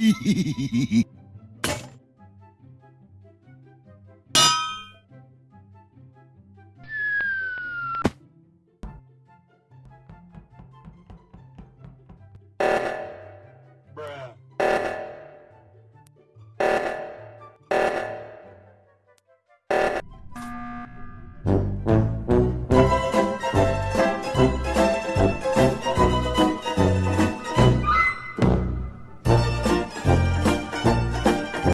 嘿嘿嘿嘿嘿。